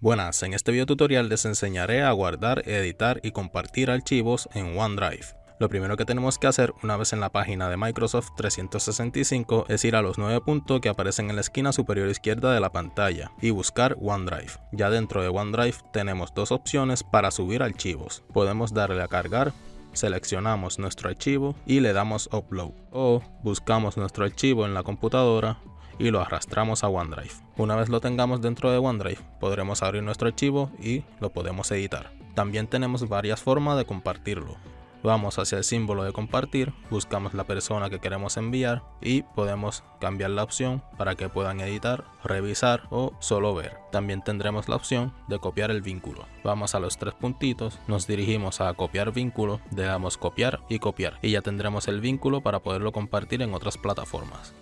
Buenas, en este video tutorial les enseñaré a guardar, editar y compartir archivos en OneDrive. Lo primero que tenemos que hacer una vez en la página de Microsoft 365 es ir a los nueve puntos que aparecen en la esquina superior izquierda de la pantalla y buscar OneDrive. Ya dentro de OneDrive tenemos dos opciones para subir archivos. Podemos darle a cargar seleccionamos nuestro archivo y le damos upload o buscamos nuestro archivo en la computadora y lo arrastramos a OneDrive. Una vez lo tengamos dentro de OneDrive, podremos abrir nuestro archivo y lo podemos editar. También tenemos varias formas de compartirlo. Vamos hacia el símbolo de compartir, buscamos la persona que queremos enviar y podemos cambiar la opción para que puedan editar, revisar o solo ver. También tendremos la opción de copiar el vínculo. Vamos a los tres puntitos, nos dirigimos a copiar vínculo, le damos copiar y copiar y ya tendremos el vínculo para poderlo compartir en otras plataformas.